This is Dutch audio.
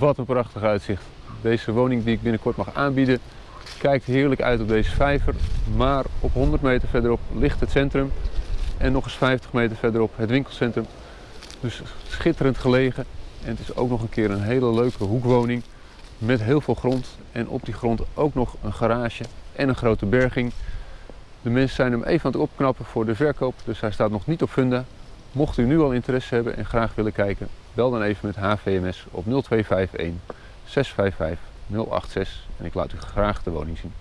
Wat een prachtig uitzicht. Deze woning die ik binnenkort mag aanbieden kijkt heerlijk uit op deze vijver. Maar op 100 meter verderop ligt het centrum. En nog eens 50 meter verderop het winkelcentrum. Dus schitterend gelegen. En het is ook nog een keer een hele leuke hoekwoning. Met heel veel grond. En op die grond ook nog een garage en een grote berging. De mensen zijn hem even aan het opknappen voor de verkoop. Dus hij staat nog niet op funda. Mocht u nu al interesse hebben en graag willen kijken, bel dan even met HVMS op 0251 655 086 en ik laat u graag de woning zien.